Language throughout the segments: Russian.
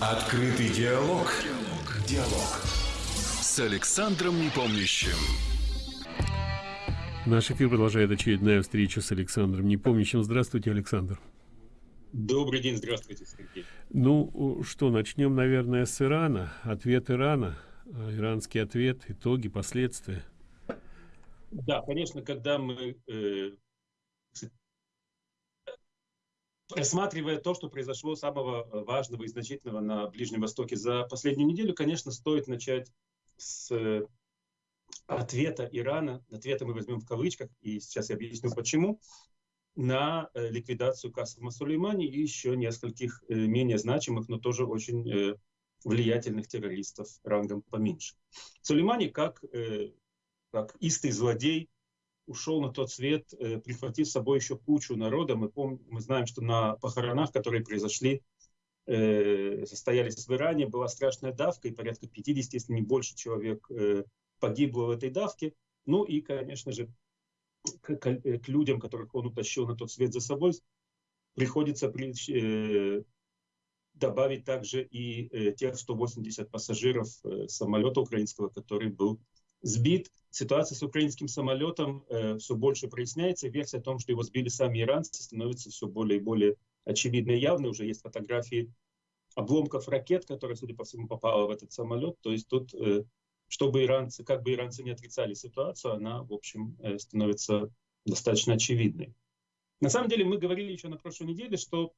Открытый диалог. Диалог. Диалог. С Александром Непомнящим. Наш эфир продолжает очередная встреча с Александром Непомнящим. Здравствуйте, Александр. Добрый день, здравствуйте, Сергей. Ну, что, начнем, наверное, с Ирана. Ответ Ирана, э, иранский ответ, итоги, последствия. Да, конечно, когда мы э, рассматривая то, что произошло самого э, важного и значительного на Ближнем Востоке за последнюю неделю, конечно, стоит начать с э, ответа Ирана, ответа мы возьмем в кавычках, и сейчас я объясню почему, на э, ликвидацию Касыма Сулеймани и еще нескольких менее значимых, но тоже очень влиятельных террористов рангом поменьше. Сулеймани как, как истый злодей, ушел на тот свет, э, прихватив с собой еще кучу народа. Мы, помним, мы знаем, что на похоронах, которые произошли, э, состоялись в Иране, была страшная давка, и порядка 50, если не больше человек э, погибло в этой давке. Ну и, конечно же, к, к, э, к людям, которых он утащил на тот свет за собой, приходится при, э, добавить также и э, тех 180 пассажиров э, самолета украинского, который был сбит. Ситуация с украинским самолетом э, все больше проясняется. Версия о том, что его сбили сами иранцы, становится все более и более очевидной и явной. Уже есть фотографии обломков ракет, которые, судя по всему, попала в этот самолет. То есть тут, э, чтобы иранцы, как бы иранцы не отрицали ситуацию, она, в общем, э, становится достаточно очевидной. На самом деле, мы говорили еще на прошлой неделе, что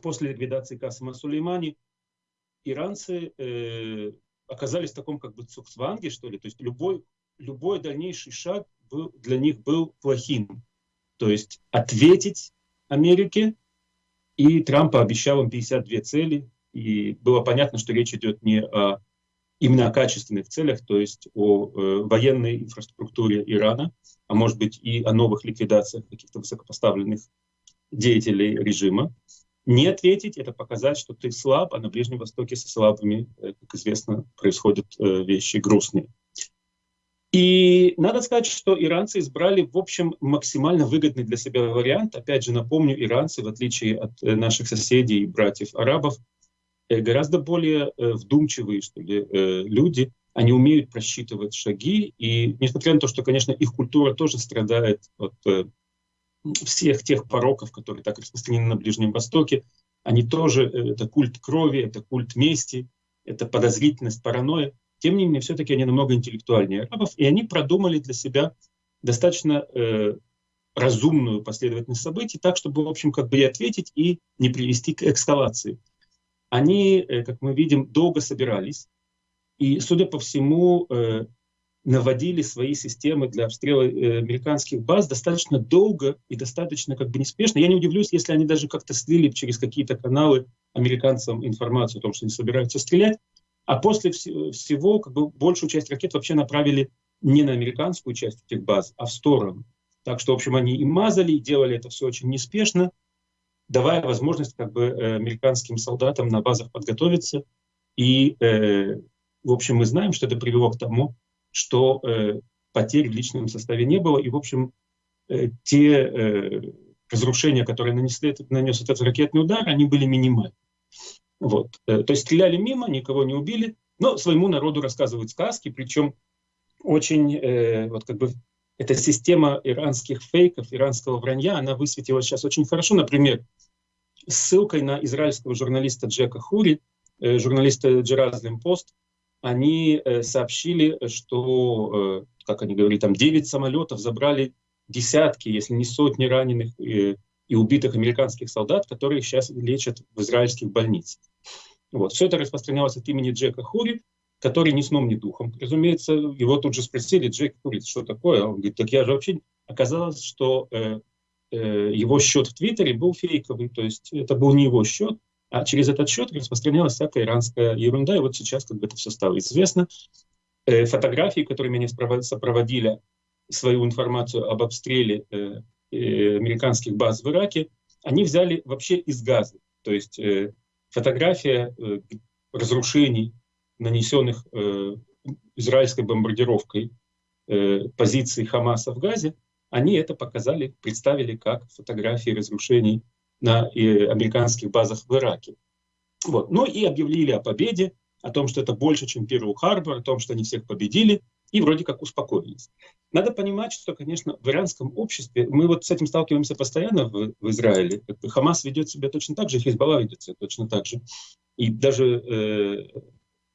после ликвидации Касыма Сулеймани иранцы э, оказались в таком как бы цуксванге, что ли. То есть любой, любой дальнейший шаг был, для них был плохим. То есть ответить Америке, и Трамп обещал им 52 цели, и было понятно, что речь идет не о именно о качественных целях, то есть о э, военной инфраструктуре Ирана, а может быть и о новых ликвидациях каких-то высокопоставленных деятелей режима. Не ответить – это показать, что ты слаб, а на Ближнем Востоке со слабыми, э, как известно, происходят э, вещи грустные. И надо сказать, что иранцы избрали, в общем, максимально выгодный для себя вариант. Опять же, напомню, иранцы, в отличие от э, наших соседей и братьев-арабов, гораздо более вдумчивые что ли, люди. Они умеют просчитывать шаги. И несмотря на то, что, конечно, их культура тоже страдает от всех тех пороков, которые так распространены на Ближнем Востоке, они тоже, э, это культ крови, это культ мести, это подозрительность, паранойя. Тем не менее, все-таки они намного интеллектуальнее арабов, и они продумали для себя достаточно э, разумную последовательность событий, так, чтобы, в общем, как бы и ответить, и не привести к эскалации. Они, э, как мы видим, долго собирались, и, судя по всему, э, наводили свои системы для обстрела э, американских баз достаточно долго и достаточно как бы неспешно. Я не удивлюсь, если они даже как-то слили через какие-то каналы американцам информацию о том, что они собираются стрелять. А после вс всего как бы большую часть ракет вообще направили не на американскую часть этих баз, а в сторону. Так что, в общем, они и мазали, и делали это все очень неспешно, давая возможность как бы э, американским солдатам на базах подготовиться. И, э, в общем, мы знаем, что это привело к тому, что э, потерь в личном составе не было. И, в общем, э, те э, разрушения, которые нанесли, нанес этот ракетный удар, они были минимальны. Вот. Э, то есть стреляли мимо, никого не убили, но своему народу рассказывают сказки, причем очень, э, вот как бы, эта система иранских фейков, иранского вранья, она высветила сейчас очень хорошо. Например, ссылкой на израильского журналиста Джека Хури, э, журналиста Джеразлим Пост, они э, сообщили, что, э, как они говорили, там 9 самолетов забрали десятки, если не сотни раненых э, и убитых американских солдат, которые сейчас лечат в израильских больницах. Вот. Все это распространялось от имени Джека Хури, который ни сном, ни духом. Разумеется, его тут же спросили, Джек Хури, что такое? Он говорит, так я же вообще... Оказалось, что э, э, его счет в Твиттере был фейковый, то есть это был не его счет, а через этот счет распространялась всякая иранская ерунда, и вот сейчас как бы это все стало известно. Э, фотографии, которыми они сопроводили свою информацию об обстреле э, э, американских баз в Ираке, они взяли вообще из газа. То есть фотография разрушений, нанесенных израильской бомбардировкой э, позиций Хамаса в Газе, они это показали, представили как фотографии разрушений на американских базах в Ираке. Вот. Ну и объявили о победе, о том, что это больше, чем Перл Харбор, о том, что они всех победили, и вроде как успокоились. Надо понимать, что, конечно, в иранском обществе, мы вот с этим сталкиваемся постоянно в, в Израиле, Хамас ведет себя точно так же, Хизбалла ведет себя точно так же. И даже э,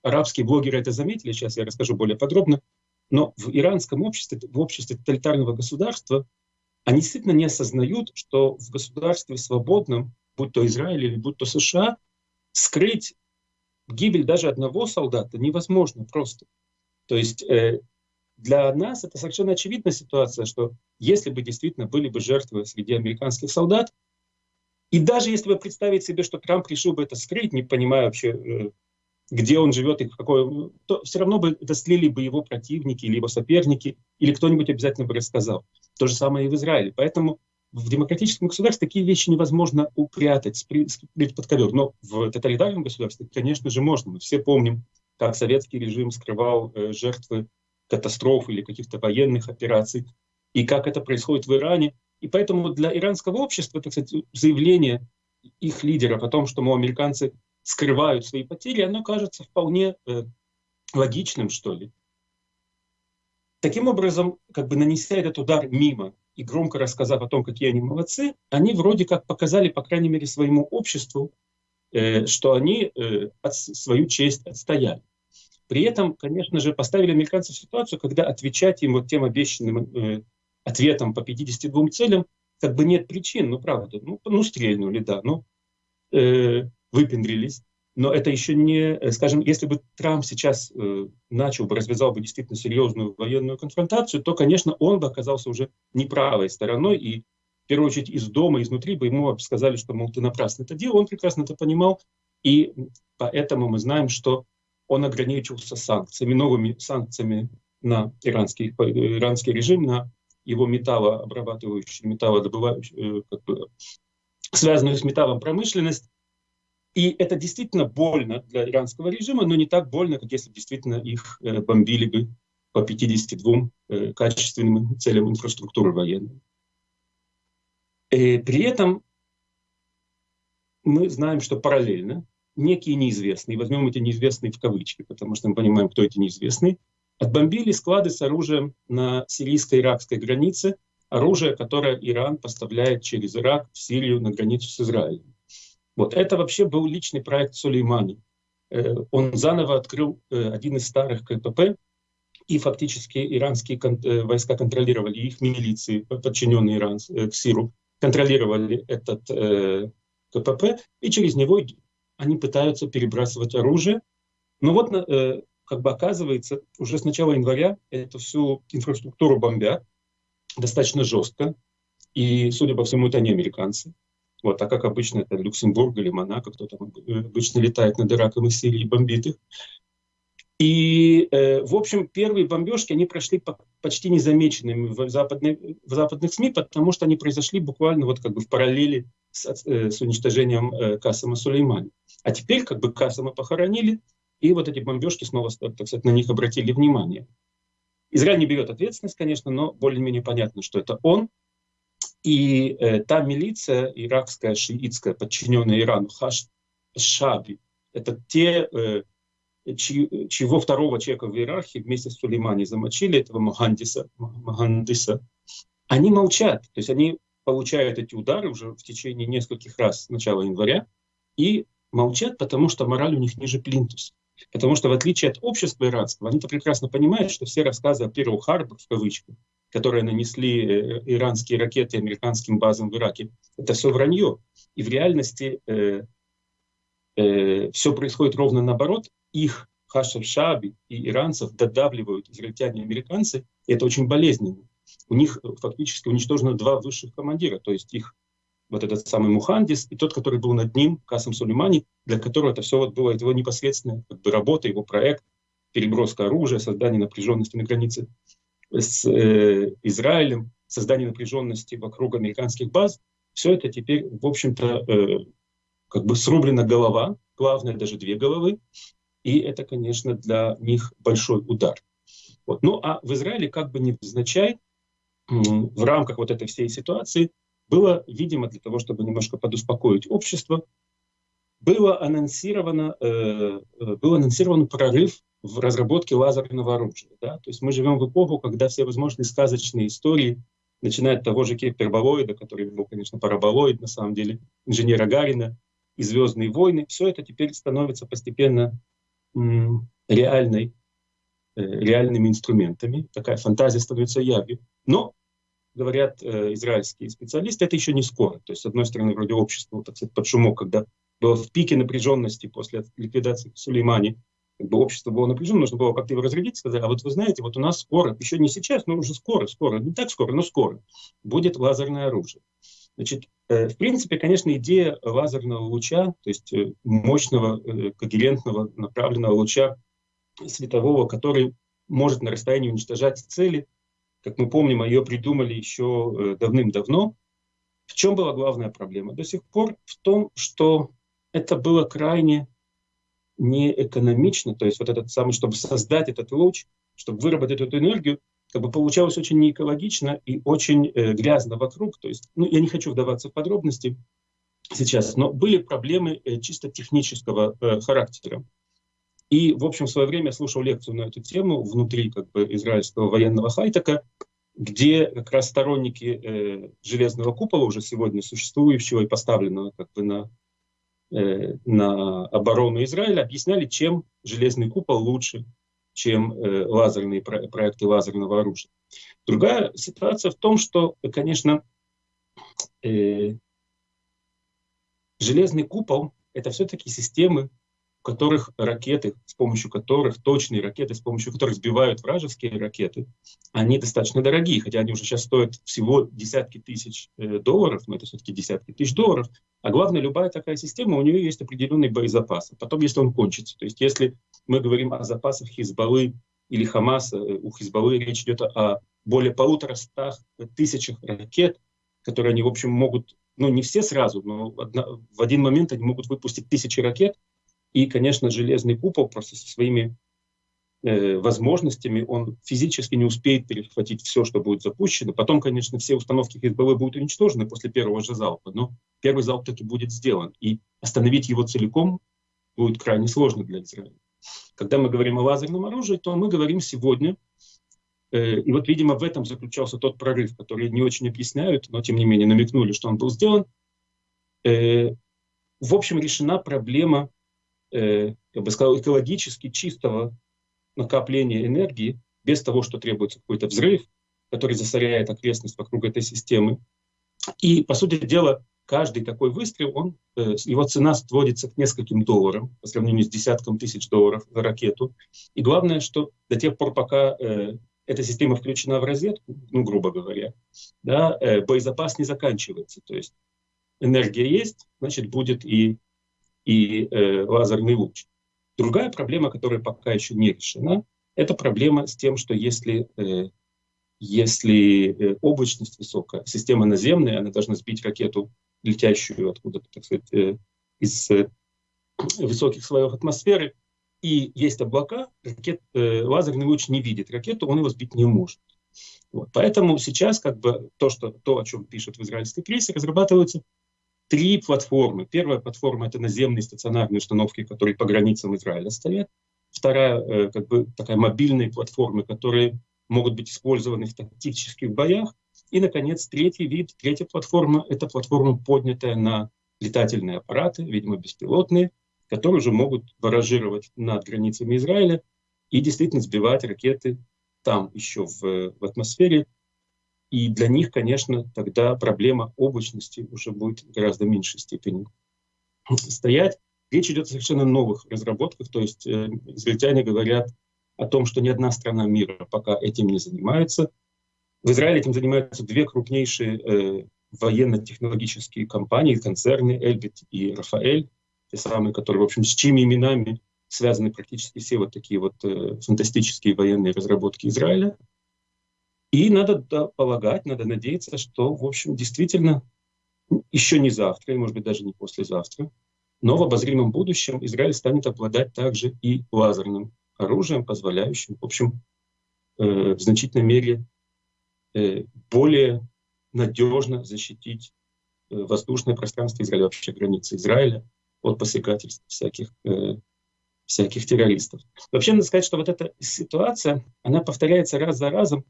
арабские блогеры это заметили, сейчас я расскажу более подробно, но в иранском обществе, в обществе тоталитарного государства, они действительно не осознают, что в государстве свободном, будь то Израиль или будь то США, скрыть гибель даже одного солдата невозможно просто. То есть э, для нас это совершенно очевидная ситуация, что если бы действительно были бы жертвы среди американских солдат, и даже если вы представить себе, что Трамп решил бы это скрыть, не понимая вообще, э, где он живет и какой, то все равно бы это слили бы его противники или его соперники, или кто-нибудь обязательно бы рассказал. То же самое и в Израиле. Поэтому в демократическом государстве такие вещи невозможно упрятать, спрятать под ковер. Но в тоталитарном государстве, конечно же, можно. Мы все помним, как советский режим скрывал э, жертвы катастроф или каких-то военных операций, и как это происходит в Иране. И поэтому для иранского общества, так сказать, заявление их лидеров о том, что, мол, американцы скрывают свои потери, оно кажется вполне э, логичным, что ли. Таким образом, как бы нанеся этот удар мимо и громко рассказав о том, какие они молодцы, они вроде как показали, по крайней мере, своему обществу, э, что они э, от, свою честь отстояли. При этом, конечно же, поставили американцев в ситуацию, когда отвечать им вот тем обещанным э, ответом по 52 целям как бы нет причин, ну правда, ну, ну стрельнули, да, ну э, выпендрились. Но это еще не, э, скажем, если бы Трамп сейчас э, начал бы, развязал бы действительно серьезную военную конфронтацию, то, конечно, он бы оказался уже неправой стороной, и в первую очередь из дома, изнутри бы ему сказали, что, мол, ты напрасно это делал, он прекрасно это понимал, и поэтому мы знаем, что он ограничился санкциями, новыми санкциями на иранский, иранский режим, на его металлообрабатывающую, металлодобывающую, э, как бы, связанную с металлом промышленность. И это действительно больно для иранского режима, но не так больно, как если действительно их э, бомбили бы по 52 э, качественным целям инфраструктуры военной. И при этом мы знаем, что параллельно некие неизвестные, возьмем эти неизвестные в кавычки, потому что мы понимаем, кто эти неизвестные, отбомбили склады с оружием на сирийско-иракской границе, оружие, которое Иран поставляет через Ирак в Сирию на границу с Израилем. Вот это вообще был личный проект Сулеймани. Э, он заново открыл э, один из старых КПП, и фактически иранские э, войска контролировали, их милиции, подчиненные Иран, к Сиру, контролировали этот КПП, и через него они пытаются перебрасывать оружие. Но вот, как бы оказывается, уже с начала января эту всю инфраструктуру бомбят достаточно жестко. И, судя по всему, это не американцы. Вот, а как обычно, это Люксембург или Монако, кто там обычно летает над Ираком и Сирией и бомбит их. И, э, в общем, первые бомбежки, они прошли по, почти незамеченными в, западной, в западных СМИ, потому что они произошли буквально вот как бы в параллели с, э, с уничтожением э, Касама Сулеймани. А теперь как бы Касама похоронили, и вот эти бомбежки снова, так сказать, на них обратили внимание. Израиль не берет ответственность, конечно, но более-менее понятно, что это он. И э, та милиция иракская, шиитская, подчиненная Ирану, Хаш Шаби, это те э, чьи, чьего второго человека в иерархии вместе с Сулеймани замочили, этого Махандиса, Махандиса, они молчат. То есть они получают эти удары уже в течение нескольких раз с начала января и молчат, потому что мораль у них ниже плинтуса. Потому что в отличие от общества иранского, они-то прекрасно понимают, что все рассказы о Перл Харбор, в кавычках, которые нанесли э, иранские ракеты американским базам в Ираке, это все вранье. И в реальности э, э, все происходит ровно наоборот их Хашев Шаби и иранцев додавливают израильтяне и американцы, и это очень болезненно. У них э, фактически уничтожено два высших командира, то есть их вот этот самый Мухандис и тот, который был над ним, Касам Сулеймани, для которого это все вот было его непосредственная как бы, работа, его проект, переброска оружия, создание напряженности на границе с э, Израилем, создание напряженности вокруг американских баз. Все это теперь, в общем-то, э, как бы срублена голова, главное, даже две головы, и это, конечно, для них большой удар. Вот. Ну а в Израиле как бы невзначай в рамках вот этой всей ситуации было, видимо, для того, чтобы немножко подуспокоить общество, было анонсировано, э, был анонсирован прорыв в разработке лазерного оружия. Да? То есть мы живем в эпоху, когда все возможные сказочные истории, начиная от того же Кеперболоида, который был, конечно, параболоид, на самом деле, инженера Гарина, и «Звездные войны», все это теперь становится постепенно реальной, э, реальными инструментами. Такая фантазия становится явью. Но, говорят э, израильские специалисты, это еще не скоро. То есть, с одной стороны, вроде общество, так сказать, под шумок, когда в пике напряженности после ликвидации Сулеймани, как бы общество было напряжено, нужно было как-то его разрядить, сказать, а вот вы знаете, вот у нас скоро, еще не сейчас, но уже скоро, скоро, не так скоро, но скоро, будет лазерное оружие. Значит, э, в принципе, конечно, идея лазерного луча, то есть э, мощного, э, когерентного, направленного луча светового, который может на расстоянии уничтожать цели, как мы помним, ее придумали еще давным-давно. В чем была главная проблема? До сих пор в том, что это было крайне неэкономично, то есть вот этот самый, чтобы создать этот луч, чтобы выработать эту энергию, как бы получалось очень неэкологично и очень э, грязно вокруг. То есть, ну, я не хочу вдаваться в подробности сейчас, но были проблемы э, чисто технического э, характера. И, в общем, в свое время я слушал лекцию на эту тему внутри как бы, израильского военного хайтека, где как раз сторонники э, железного купола, уже сегодня существующего и поставленного как бы на, на оборону Израиля, объясняли, чем железный купол лучше, чем э, лазерные про проекты лазерного оружия. Другая ситуация в том, что, конечно, э, железный купол — это все-таки системы, в которых ракеты, с помощью которых, точные ракеты, с помощью которых сбивают вражеские ракеты, они достаточно дорогие, хотя они уже сейчас стоят всего десятки тысяч э, долларов, но это все-таки десятки тысяч долларов. А главное, любая такая система, у нее есть определенный боезапас. Потом, если он кончится, то есть если мы говорим о запасах Хизбаллы или Хамаса, э, у Хизбаллы речь идет о более полутора стах тысячах ракет, которые они, в общем, могут, ну, не все сразу, но в один момент они могут выпустить тысячи ракет, и, конечно, железный купол просто со своими э, возможностями, он физически не успеет перехватить все, что будет запущено. Потом, конечно, все установки Хизбаллы будут уничтожены после первого же залпа, но первый залп таки будет сделан. И остановить его целиком будет крайне сложно для Израиля. Когда мы говорим о лазерном оружии, то мы говорим сегодня, э, и вот, видимо, в этом заключался тот прорыв, который не очень объясняют, но, тем не менее, намекнули, что он был сделан. Э, в общем, решена проблема, э, бы сказал, экологически чистого накопления энергии, без того, что требуется какой-то взрыв, который засоряет окрестность вокруг этой системы. И, по сути дела, каждый такой выстрел, он, э, его цена сводится к нескольким долларам по сравнению с десятком тысяч долларов за ракету. И главное, что до тех пор, пока э, эта система включена в розетку, ну, грубо говоря, да, э, боезапас не заканчивается. То есть энергия есть, значит, будет и, и э, лазерный луч. Другая проблема, которая пока еще не решена, это проблема с тем, что если э, если э, облачность высокая, система наземная, она должна сбить ракету летящую откуда-то, так сказать, э, из э, высоких слоев атмосферы, и есть облака, ракет, э, лазерный луч не видит ракету, он его сбить не может. Вот. Поэтому сейчас как бы то, что, то, о чем пишут в израильской прессе, разрабатываются три платформы. Первая платформа — это наземные стационарные установки, которые по границам Израиля стоят. Вторая, как бы такая мобильные платформы, которые могут быть использованы в тактических боях. И, наконец, третий вид, третья платформа — это платформа, поднятая на летательные аппараты, видимо, беспилотные, которые уже могут баражировать над границами Израиля и действительно сбивать ракеты там еще в, в атмосфере. И для них, конечно, тогда проблема облачности уже будет в гораздо меньшей степени стоять. Речь идет о совершенно новых разработках, то есть э, израильтяне говорят о том, что ни одна страна мира пока этим не занимается, в Израиле этим занимаются две крупнейшие э, военно-технологические компании, концерны Эльбит и Рафаэль, те самые, которые, в общем, с чьими именами связаны практически все вот такие вот э, фантастические военные разработки Израиля. И надо полагать, надо надеяться, что, в общем, действительно еще не завтра, и, может быть, даже не послезавтра, но в обозримом будущем Израиль станет обладать также и лазерным оружием, позволяющим, в общем, э, в значительной мере Э, более надежно защитить э, воздушное пространство Израиля, вообще границы Израиля от посягательств всяких, всяких террористов. Вообще, надо сказать, что вот эта ситуация, она повторяется раз за разом.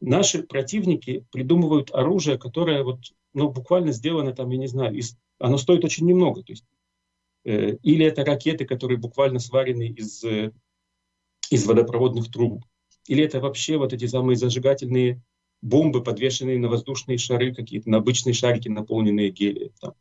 Наши противники придумывают оружие, которое вот, ну, буквально сделано там, я не знаю, из, оно стоит очень немного. То есть, э, или это ракеты, которые буквально сварены из, э, из водопроводных труб, или это вообще вот эти самые зажигательные бомбы, подвешенные на воздушные шары, какие-то на обычные шарики, наполненные гелием. Там.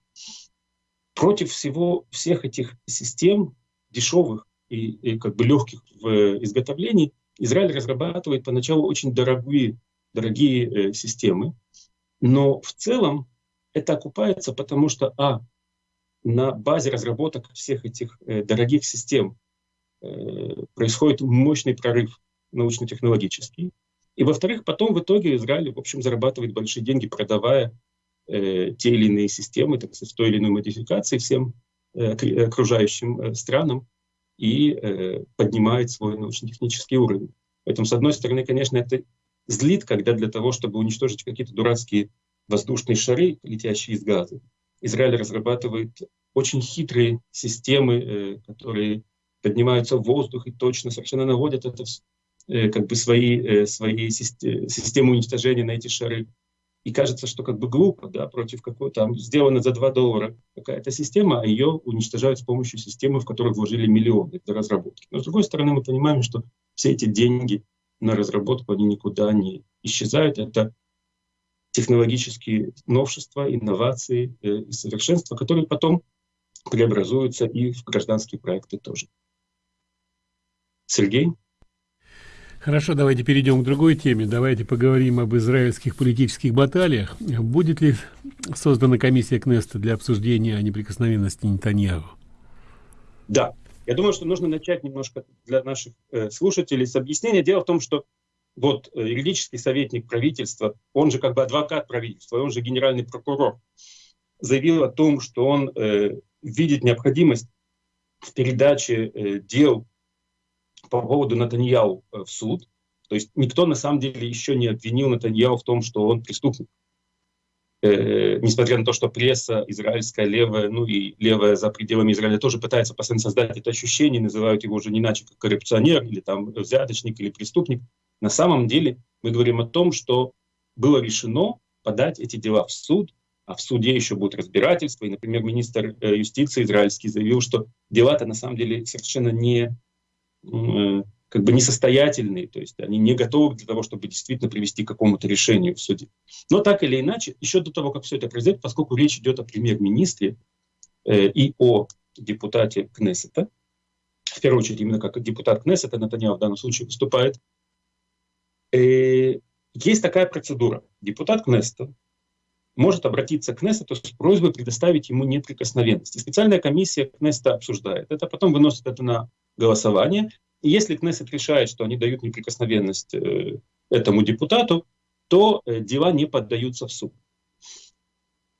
Против всего всех этих систем дешевых и, и как бы легких в изготовлении Израиль разрабатывает поначалу очень дорогие, дорогие э, системы, но в целом это окупается, потому что, а, на базе разработок всех этих э, дорогих систем э, происходит мощный прорыв научно-технологический, и, во-вторых, потом в итоге Израиль, в общем, зарабатывает большие деньги, продавая э, те или иные системы, так сказать, той или иной модификации всем э, окружающим э, странам и э, поднимает свой научно-технический уровень. Поэтому, с одной стороны, конечно, это злит, когда для того, чтобы уничтожить какие-то дурацкие воздушные шары, летящие из газа, Израиль разрабатывает очень хитрые системы, э, которые поднимаются в воздух и точно совершенно наводят это Э, как бы свои, э, свои системы уничтожения на эти шары. И кажется, что как бы глупо, да, против какой-то, там, сделана за 2 доллара какая-то система, а ее уничтожают с помощью системы, в которую вложили миллионы для разработки. Но с другой стороны, мы понимаем, что все эти деньги на разработку, они никуда не исчезают. Это технологические новшества, инновации э, и совершенства, которые потом преобразуются и в гражданские проекты тоже. Сергей? Хорошо, давайте перейдем к другой теме. Давайте поговорим об израильских политических баталиях. Будет ли создана комиссия Кнеста для обсуждения неприкосновенности Нетаньяху? Да. Я думаю, что нужно начать немножко для наших э, слушателей с объяснения. Дело в том, что вот э, юридический советник правительства, он же как бы адвокат правительства, он же генеральный прокурор, заявил о том, что он э, видит необходимость в передаче э, дел по поводу Натаньяу э, в суд. То есть никто на самом деле еще не обвинил Натаньяу в том, что он преступник. Э, несмотря на то, что пресса израильская, левая, ну и левая за пределами Израиля тоже пытается постоянно создать это ощущение, называют его уже не иначе как коррупционер или там взяточник или преступник. На самом деле мы говорим о том, что было решено подать эти дела в суд, а в суде еще будет разбирательство. И, например, министр э, юстиции израильский заявил, что дела-то на самом деле совершенно не Э, как бы несостоятельные, то есть они не готовы для того, чтобы действительно привести к какому-то решению в суде. Но так или иначе, еще до того, как все это произойдет, поскольку речь идет о премьер-министре э, и о депутате Кнессета, в первую очередь именно как депутат Кнессета, Натаньяу в данном случае выступает, э, есть такая процедура. Депутат Кнессета может обратиться к Кнессету с просьбой предоставить ему неприкосновенность. И специальная комиссия Кнессета обсуждает это, потом выносит это на голосование. И если Кнессет решает, что они дают неприкосновенность э, этому депутату, то э, дела не поддаются в суд.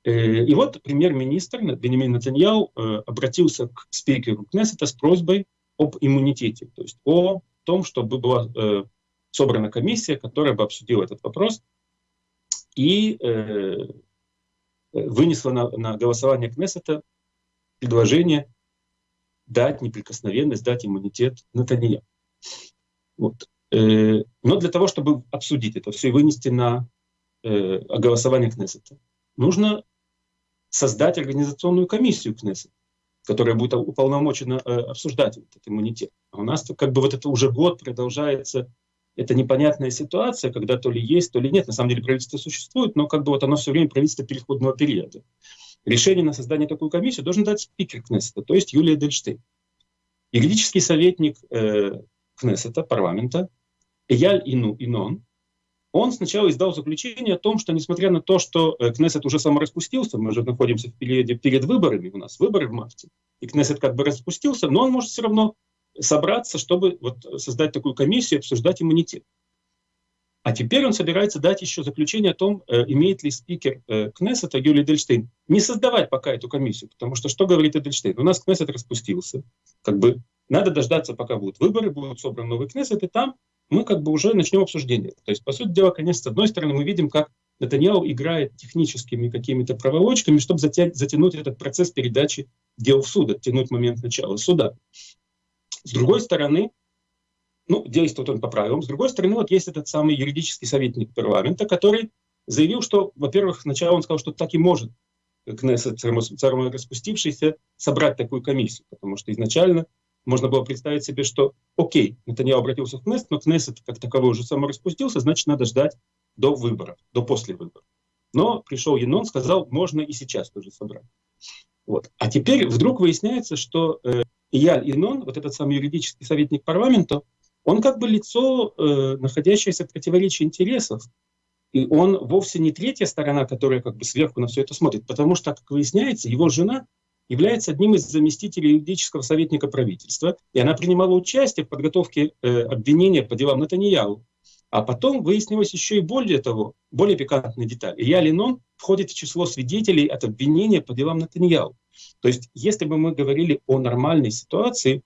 Э, и вот премьер-министр Бенемин Натаньяу обратился к спикеру Кнессета с просьбой об иммунитете, то есть о том, чтобы была собрана комиссия, которая бы обсудила этот вопрос и вынесла на, на голосование Кнессета предложение дать неприкосновенность, дать иммунитет Натанья. Вот. Э, но для того, чтобы обсудить это все и вынести на э, голосование Кнессета, нужно создать организационную комиссию Кнессета, которая будет уполномочена э, обсуждать этот иммунитет. А у нас как бы вот это уже год продолжается это непонятная ситуация, когда то ли есть, то ли нет. На самом деле правительство существует, но как бы вот оно все время правительство переходного периода. Решение на создание такой комиссии должен дать спикер Кнессета, то есть Юлия Дельштейн. Юридический советник э, Кнессета, парламента, Эяль Ину Инон, он сначала издал заключение о том, что несмотря на то, что э, Кнессет уже самораспустился, мы уже находимся в периоде перед выборами, у нас выборы в марте, и Кнессет как бы распустился, но он может все равно собраться, чтобы вот создать такую комиссию и обсуждать иммунитет. А теперь он собирается дать еще заключение о том, э, имеет ли спикер э, Кнессета Юлий Дельштейн не создавать пока эту комиссию, потому что что говорит Эдельштейн? У нас Кнессет распустился, как бы надо дождаться, пока будут выборы, будут собраны новые Кнессет, и там мы как бы уже начнем обсуждение. То есть, по сути дела, конечно, с одной стороны, мы видим, как Натаньяу играет техническими какими-то проволочками, чтобы затянуть этот процесс передачи дел в суд, оттянуть момент начала суда. С другой стороны, ну, действует он по правилам. С другой стороны, вот есть этот самый юридический советник парламента, который заявил, что, во-первых, сначала он сказал, что так и может Кнессет, распустившийся, собрать такую комиссию, потому что изначально можно было представить себе, что окей, Натаньяу обратился в Кнессет, но Кнессет как таковой уже самораспустился, значит, надо ждать до выборов, до после выборов. Но пришел Енон, сказал, можно и сейчас тоже собрать. Вот. А теперь вдруг выясняется, что э, Ияль Инон, вот этот самый юридический советник парламента, он как бы лицо, э, находящееся в противоречии интересов. И он вовсе не третья сторона, которая как бы сверху на все это смотрит, потому что, как выясняется, его жена является одним из заместителей юридического советника правительства, и она принимала участие в подготовке э, обвинения по делам Натаньяу. А потом выяснилось еще и более того, более пикантная деталь. Илья Ленон входит в число свидетелей от обвинения по делам Натаньяу. То есть, если бы мы говорили о нормальной ситуации,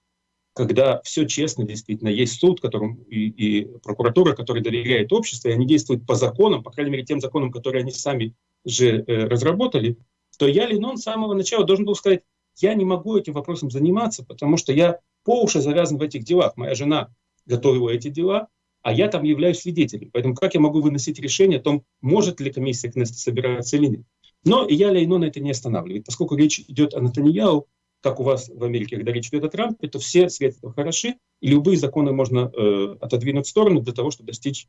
когда все честно, действительно, есть суд, которым и, и прокуратура, которая доверяет обществу, и они действуют по законам, по крайней мере, тем законам, которые они сами же э, разработали, то я, Ленон, с самого начала должен был сказать, я не могу этим вопросом заниматься, потому что я по уши завязан в этих делах. Моя жена готовила эти дела, а я там являюсь свидетелем. Поэтому как я могу выносить решение о том, может ли комиссия Кнеста собираться или нет? Но я Лейнона это не останавливает, поскольку речь идет о Натаньяу, как у вас в Америке, когда речь идет о Трампе, то все средства хороши, и любые законы можно э, отодвинуть в сторону для того, чтобы достичь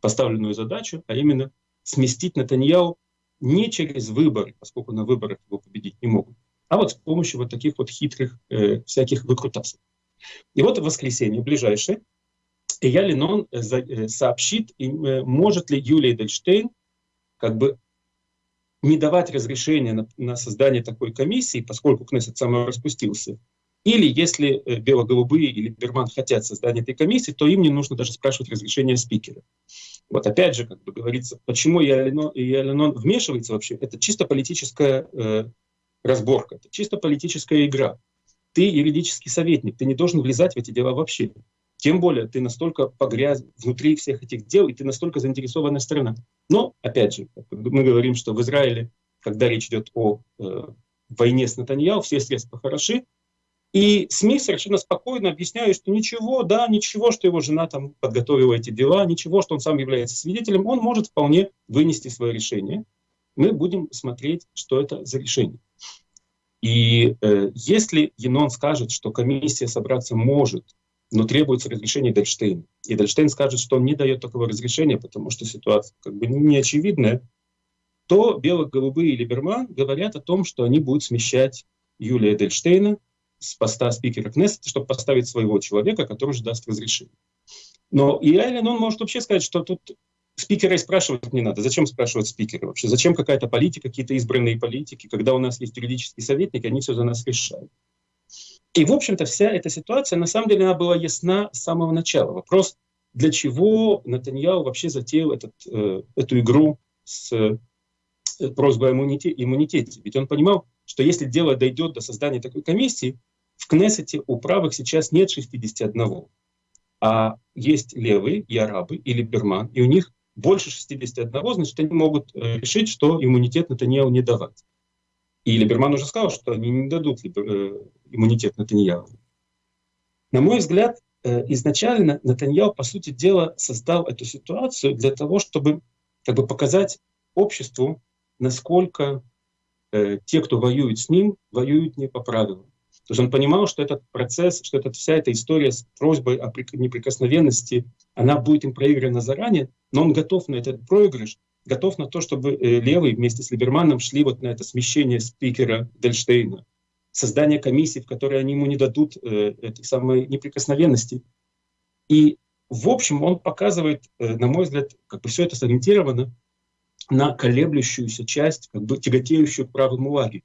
поставленную задачу, а именно сместить Натаньяу не через выборы, поскольку на выборах его победить не могут, а вот с помощью вот таких вот хитрых э, всяких выкрутасов. И вот в воскресенье ближайшее я Ленон э, э, сообщит, э, может ли Юлия Эдельштейн как бы не давать разрешения на, на создание такой комиссии, поскольку Кнессет сам распустился, или если э, бело-голубые или Берман хотят создания этой комиссии, то им не нужно даже спрашивать разрешения спикера. Вот опять же, как бы говорится, почему Яленон вмешивается вообще, это чисто политическая э, разборка, это чисто политическая игра. Ты юридический советник, ты не должен влезать в эти дела вообще. Тем более ты настолько погряз внутри всех этих дел, и ты настолько заинтересованная сторона. Но, опять же, мы говорим, что в Израиле, когда речь идет о э, войне с Натаньяу, все средства хороши, и СМИ совершенно спокойно объясняют, что ничего, да, ничего, что его жена там подготовила эти дела, ничего, что он сам является свидетелем, он может вполне вынести свое решение. Мы будем смотреть, что это за решение. И э, если Енон скажет, что комиссия собраться может но требуется разрешение Дельштейна. И Дельштейн скажет, что он не дает такого разрешения, потому что ситуация как бы не очевидная, то бело-голубые Либерман говорят о том, что они будут смещать Юлия Дельштейна с поста спикера Кнессета, чтобы поставить своего человека, который же даст разрешение. Но и Айлен, он может вообще сказать, что тут спикера и спрашивать не надо. Зачем спрашивать спикера вообще? Зачем какая-то политика, какие-то избранные политики, когда у нас есть юридический советник, они все за нас решают. И, в общем-то, вся эта ситуация, на самом деле, она была ясна с самого начала. Вопрос, для чего Натаньяу вообще затеял этот, э, эту игру с э, просьбой о иммунитете. Ведь он понимал, что если дело дойдет до создания такой комиссии, в Кнессете у правых сейчас нет 61, а есть левые и арабы, или Берман, и у них больше 61, значит, они могут э, решить, что иммунитет Натаньяу не давать. И Либерман уже сказал, что они не дадут э, иммунитет Натаньяу. На мой взгляд, э, изначально Натаньяу, по сути дела, создал эту ситуацию для того, чтобы как бы, показать обществу, насколько э, те, кто воюет с ним, воюют не по правилам. То есть он понимал, что этот процесс, что эта, вся эта история с просьбой о неприкосновенности, она будет им проиграна заранее, но он готов на этот проигрыш, готов на то, чтобы э, левые вместе с Либерманом шли вот на это смещение спикера Дельштейна, создание комиссии, в которой они ему не дадут э, этой самой неприкосновенности. И, в общем, он показывает, э, на мой взгляд, как бы все это сориентировано на колеблющуюся часть, как бы тяготеющую к правому лагерю.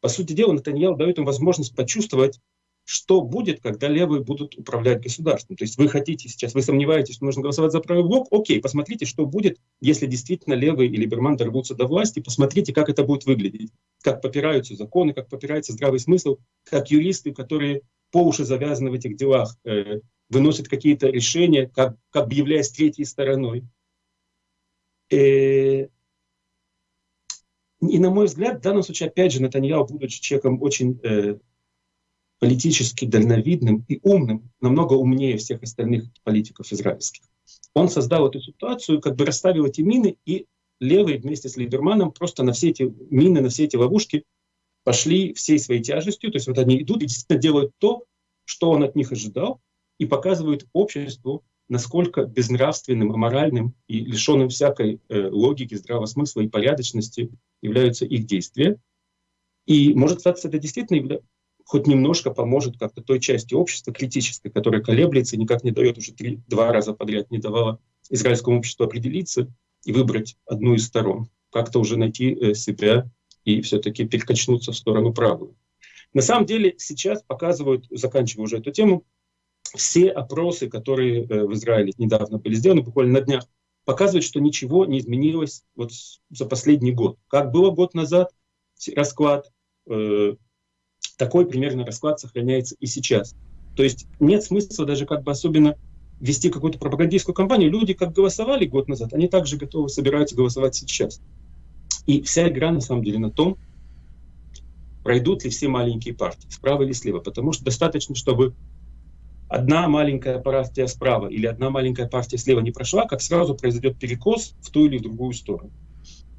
По сути дела, Натаньял дает им возможность почувствовать, что будет, когда левые будут управлять государством. То есть вы хотите сейчас, вы сомневаетесь, что нужно голосовать за правый блок, окей, посмотрите, что будет, если действительно левые или Берман дорвутся до власти, посмотрите, как это будет выглядеть, как попираются законы, как попирается здравый смысл, как юристы, которые по уши завязаны в этих делах, э, выносят какие-то решения, как, как бы третьей стороной. Э, И, на мой взгляд, в данном случае, опять же, Натаньяу, будучи человеком очень э, политически дальновидным и умным, намного умнее всех остальных политиков израильских, он создал эту ситуацию, как бы расставил эти мины, и левые вместе с Либерманом просто на все эти мины, на все эти ловушки пошли всей своей тяжестью. То есть вот они идут и действительно делают то, что он от них ожидал, и показывают обществу, насколько безнравственным, аморальным и лишенным всякой э, логики, здравого смысла и порядочности являются их действия. И может статься, это действительно. Хоть немножко поможет как-то той части общества критической, которая колеблется никак не дает уже три, два раза подряд, не давала израильскому обществу определиться и выбрать одну из сторон, как-то уже найти э, себя и все-таки перекачнуться в сторону правую. На самом деле сейчас показывают, заканчивая уже эту тему, все опросы, которые э, в Израиле недавно были сделаны, буквально на днях, показывают, что ничего не изменилось вот за последний год. Как было год назад расклад, э, такой примерно расклад сохраняется и сейчас. То есть нет смысла даже как бы особенно вести какую-то пропагандистскую кампанию. Люди как голосовали год назад, они также готовы собираются голосовать сейчас. И вся игра на самом деле на том, пройдут ли все маленькие партии, справа или слева. Потому что достаточно, чтобы одна маленькая партия справа или одна маленькая партия слева не прошла, как сразу произойдет перекос в ту или в другую сторону.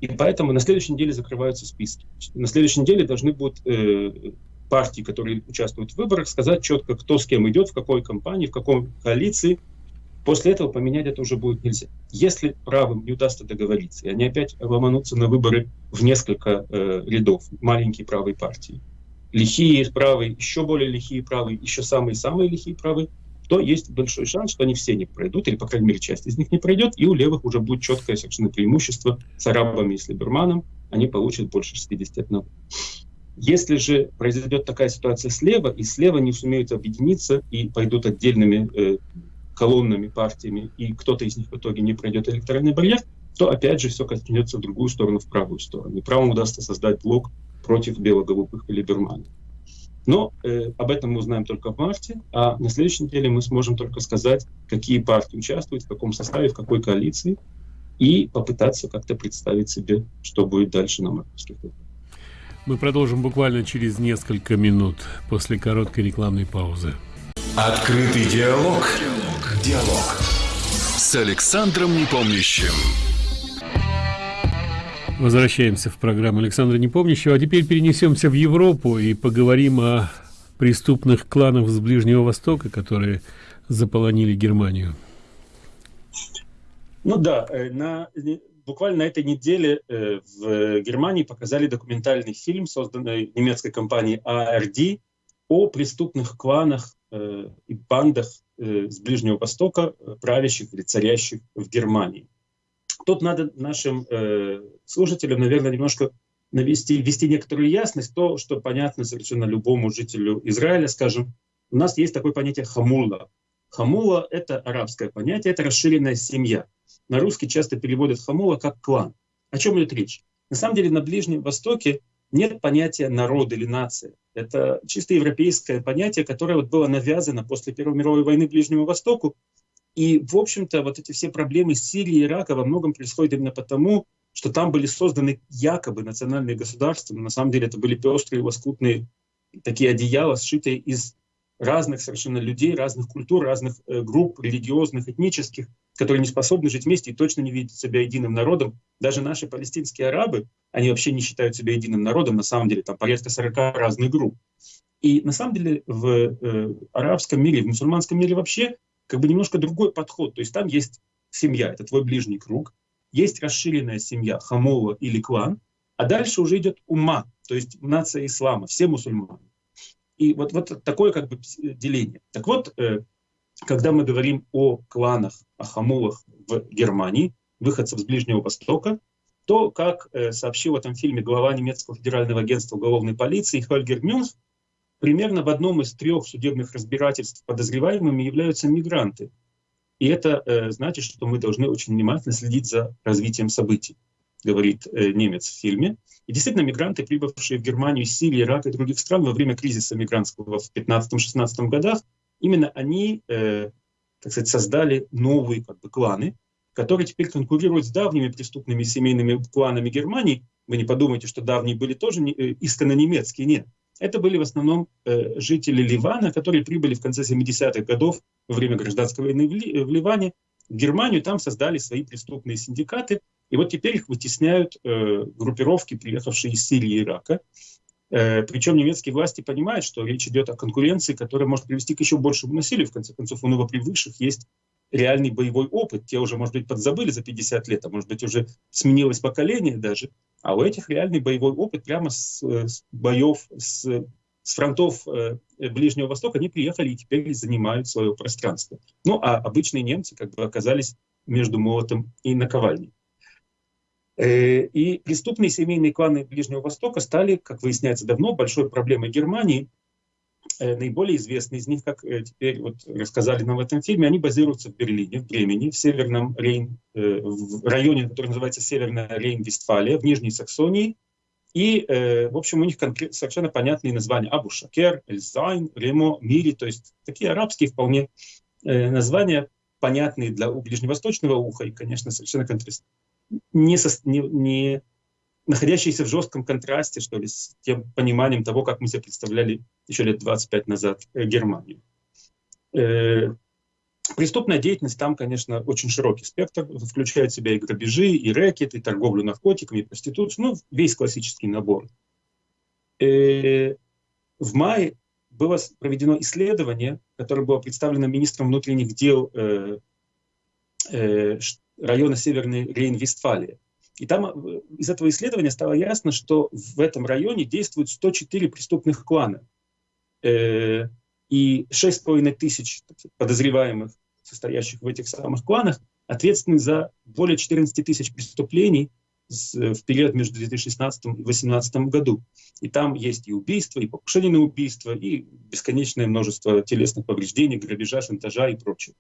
И поэтому на следующей неделе закрываются списки. На следующей неделе должны будут э, партии, которые участвуют в выборах, сказать четко, кто с кем идет, в какой компании, в какой коалиции. После этого поменять это уже будет нельзя. Если правым не удастся договориться, и они опять ломанутся на выборы в несколько э, рядов, маленькие правые партии, лихие правые, еще более лихие правые, еще самые-самые лихие правые, то есть большой шанс, что они все не пройдут, или, по крайней мере, часть из них не пройдет, и у левых уже будет четкое совершенно преимущество с арабами и с Либерманом, они получат больше 61. Если же произойдет такая ситуация слева, и слева не сумеют объединиться и пойдут отдельными э, колоннами, партиями, и кто-то из них в итоге не пройдет электоральный барьер, то опять же все катнется в другую сторону, в правую сторону. И правым удастся создать блок против бело-голубых или Либермана. Но э, об этом мы узнаем только в марте, а на следующей неделе мы сможем только сказать, какие партии участвуют, в каком составе, в какой коалиции, и попытаться как-то представить себе, что будет дальше на мартовских выборах. Мы продолжим буквально через несколько минут после короткой рекламной паузы. Открытый диалог. Диалог. Диалог. С Александром Непомнящим. Возвращаемся в программу Александра Непомнящего, а теперь перенесемся в Европу и поговорим о преступных кланах с Ближнего Востока, которые заполонили Германию. Ну да, э, на, буквально на этой неделе э, в Германии показали документальный фильм, созданный немецкой компанией ARD, о преступных кланах э, и бандах с Ближнего Востока, правящих или царящих в Германии. Тут надо нашим э, слушателям, наверное, немножко навести, ввести некоторую ясность, то, что понятно совершенно любому жителю Израиля, скажем, у нас есть такое понятие хамула. Хамула — это арабское понятие, это расширенная семья. На русский часто переводят хамула как клан. О чем идет речь? На самом деле на Ближнем Востоке нет понятия народ или нация. Это чисто европейское понятие, которое вот было навязано после Первой мировой войны Ближнему Востоку и, в общем-то, вот эти все проблемы Сирии и Ирака во многом происходят именно потому, что там были созданы якобы национальные государства, но на самом деле это были пестрые, лоскутные такие одеяла, сшитые из разных совершенно людей, разных культур, разных э, групп религиозных, этнических, которые не способны жить вместе и точно не видят себя единым народом. Даже наши палестинские арабы, они вообще не считают себя единым народом, на самом деле там порядка 40 разных групп. И на самом деле в э, арабском мире, в мусульманском мире вообще как бы немножко другой подход. То есть там есть семья, это твой ближний круг, есть расширенная семья, хамола или клан, а дальше уже идет ума, то есть нация ислама, все мусульмане. И вот, вот такое как бы деление. Так вот, э, когда мы говорим о кланах, о хамулах в Германии, выходцев с Ближнего Востока, то, как э, сообщил в этом фильме глава немецкого федерального агентства уголовной полиции Хольгер Мюнх, примерно в одном из трех судебных разбирательств подозреваемыми являются мигранты. И это э, значит, что мы должны очень внимательно следить за развитием событий, говорит э, немец в фильме. И действительно, мигранты, прибывшие в Германию Сирии, Ирака и других стран во время кризиса мигрантского в 15-16 годах, именно они, э, так сказать, создали новые как бы, кланы, который теперь конкурирует с давними преступными семейными кланами Германии. Вы не подумайте, что давние были тоже не, э, исконно немецкие, нет. Это были в основном э, жители Ливана, которые прибыли в конце 70-х годов во время гражданской войны в, Ли, в Ливане, в Германию, там создали свои преступные синдикаты, и вот теперь их вытесняют э, группировки, приехавшие из Сирии и Ирака. Э, причем немецкие власти понимают, что речь идет о конкуренции, которая может привести к еще большему насилию. В конце концов, у новопривыкших есть реальный боевой опыт. Те уже, может быть, подзабыли за 50 лет, а может быть, уже сменилось поколение даже. А у этих реальный боевой опыт прямо с, с боев, с, с фронтов э, Ближнего Востока, они приехали и теперь занимают свое пространство. Ну, а обычные немцы как бы оказались между молотом и наковальней. Э, и преступные семейные кланы Ближнего Востока стали, как выясняется давно, большой проблемой Германии – Э, наиболее известные из них, как э, теперь вот рассказали нам в этом фильме, они базируются в Берлине, в Бремени, в Северном Рейн, в районе, который называется Северная Рейн-Вестфалия, в Нижней Саксонии. И, в общем, у них совершенно понятные названия. Абу-Шакер, Эльзайн, Ремо, Мири, то есть такие арабские вполне названия, понятные для ближневосточного уха и, конечно, совершенно контраст... не, со... не, не находящиеся в жестком контрасте, что ли, с тем пониманием того, как мы себе представляли еще лет 25 назад э, Германию. Э, преступная деятельность там, конечно, очень широкий спектр, включает в себя и грабежи, и рэкет, и торговлю наркотиками, и проституцию, ну, весь классический набор. Э, в мае было проведено исследование, которое было представлено министром внутренних дел района Северной Рейн-Вестфалия. И там э, из этого исследования стало ясно, что в этом районе действуют 104 преступных клана. Э, и 6,5 тысяч подозреваемых, состоящих в этих самых кланах, ответственны за более 14 тысяч преступлений в период между 2016 и 2018 году. И там есть и убийства, и покушение на убийство, и бесконечное множество телесных повреждений, грабежа, шантажа и прочего.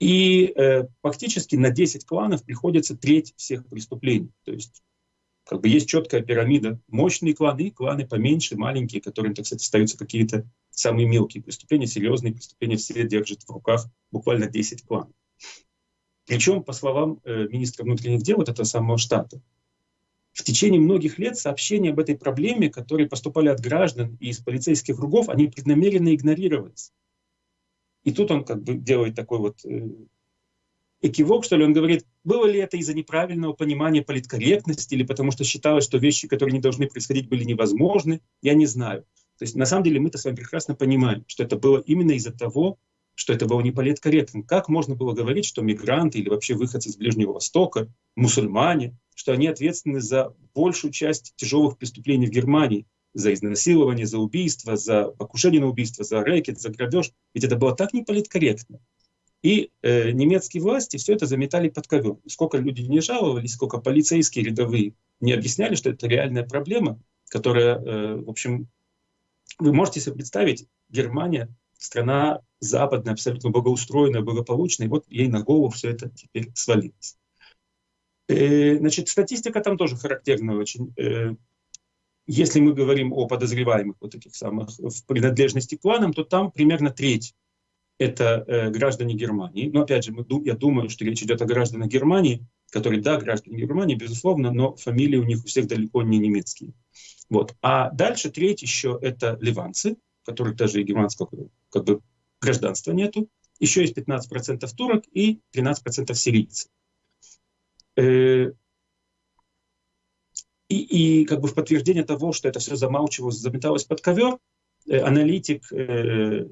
И э, фактически на 10 кланов приходится треть всех преступлений. То есть как бы есть четкая пирамида. Мощные кланы, кланы поменьше, маленькие, которым, так сказать, остаются какие-то самые мелкие преступления, серьезные преступления, все держат в руках буквально 10 кланов. Причем, по словам э, министра внутренних дел вот этого самого штата, в течение многих лет сообщения об этой проблеме, которые поступали от граждан и из полицейских кругов, они преднамеренно игнорировались. И тут он как бы делает такой вот э, экивок, что ли, он говорит, было ли это из-за неправильного понимания политкорректности или потому что считалось, что вещи, которые не должны происходить, были невозможны, я не знаю. То есть на самом деле мы-то с вами прекрасно понимаем, что это было именно из-за того, что это было не политкорректно. Как можно было говорить, что мигранты или вообще выходцы из Ближнего Востока, мусульмане, что они ответственны за большую часть тяжелых преступлений в Германии, за изнасилование, за убийство, за покушение на убийство, за рэкет, за грабеж. Ведь это было так неполиткорректно. И э, немецкие власти все это заметали под ковер. Сколько люди не жаловались, сколько полицейские рядовые не объясняли, что это реальная проблема, которая, э, в общем, вы можете себе представить, Германия, страна западная, абсолютно благоустроенная, благополучная, и вот ей на голову все это теперь свалилось. Э, значит, статистика там тоже характерная очень. Если мы говорим о подозреваемых вот этих самых в принадлежности к кланам, то там примерно треть это э, граждане Германии. Но опять же, мы, я думаю, что речь идет о гражданах Германии, которые, да, граждане Германии, безусловно, но фамилии у них у всех далеко не немецкие. Вот. А дальше треть еще это ливанцы, которых даже и германского как бы, гражданства нету. Еще есть 15% турок и 13% сирийцев. Э, и, и как бы в подтверждение того, что это все замалчивалось, заметалось под ковер, э, аналитик э,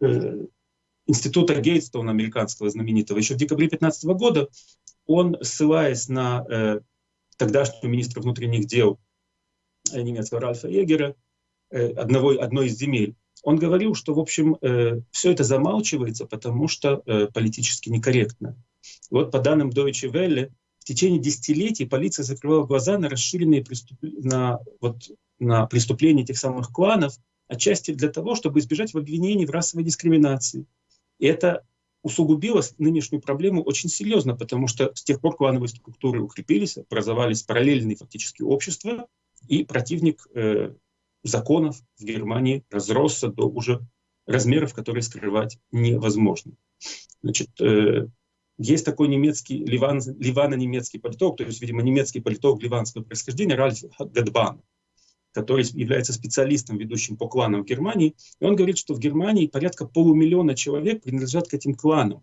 э, института Гейтстона, американского знаменитого, еще в декабре 2015 года, он, ссылаясь на э, тогдашнего министра внутренних дел э, немецкого Ральфа Егера, э, одного, одной из земель, он говорил, что, в общем, э, все это замалчивается, потому что э, политически некорректно. вот по данным Deutsche Welle, в течение десятилетий полиция закрывала глаза на расширенные преступ... на, вот, на преступления этих самых кланов, отчасти для того, чтобы избежать обвинений в расовой дискриминации. И это усугубило нынешнюю проблему очень серьезно, потому что с тех пор клановые структуры укрепились, образовались параллельные фактически общества, и противник э, законов в Германии разросся до уже размеров, которые скрывать невозможно. Значит, э, есть такой немецкий, ливан, ливано-немецкий политолог, то есть, видимо, немецкий политолог ливанского происхождения Ральф Гадбан, который является специалистом, ведущим по кланам в Германии. И он говорит, что в Германии порядка полумиллиона человек принадлежат к этим кланам.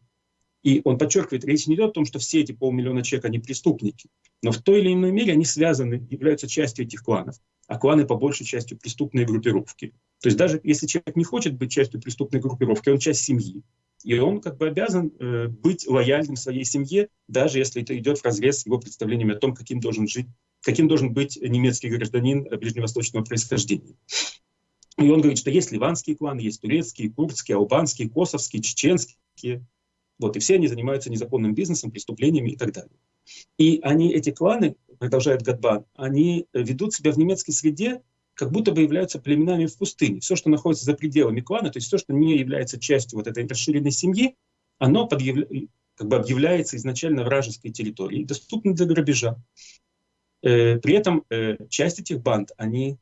И он подчеркивает, речь не идет о том, что все эти полмиллиона человек, они преступники, но в той или иной мере они связаны, являются частью этих кланов. А кланы по большей части преступные группировки. То есть даже если человек не хочет быть частью преступной группировки, он часть семьи. И он как бы обязан э, быть лояльным своей семье, даже если это идет в разрез с его представлениями о том, каким должен жить, каким должен быть немецкий гражданин ближневосточного происхождения. И он говорит, что есть ливанские кланы, есть турецкие, курдские, албанские, косовские, чеченские. Вот, и все они занимаются незаконным бизнесом, преступлениями и так далее. И они, эти кланы, продолжает Гадбан, они ведут себя в немецкой среде как будто бы являются племенами в пустыне. Все, что находится за пределами клана, то есть все, что не является частью вот этой расширенной семьи, оно подъявля... как бы объявляется изначально вражеской территорией, доступно для грабежа. Э, при этом э, часть этих банд, они,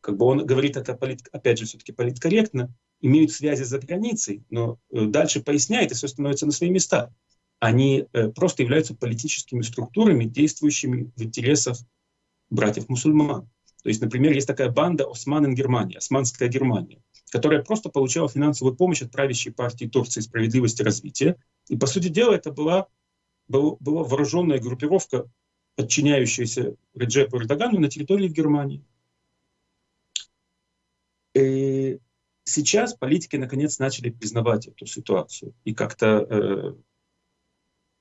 как бы он говорит это, полит... опять же, все-таки политкорректно, имеют связи за границей, но э, дальше поясняет, и все становится на свои места. Они э, просто являются политическими структурами, действующими в интересах братьев-мусульман. То есть, например, есть такая банда Осман Германия, Османская Германия, которая просто получала финансовую помощь от правящей партии Турции справедливости и развития. И, по сути дела, это была, была, была вооруженная группировка, подчиняющаяся Реджепу Эрдогану на территории Германии. И сейчас политики, наконец, начали признавать эту ситуацию и как-то э,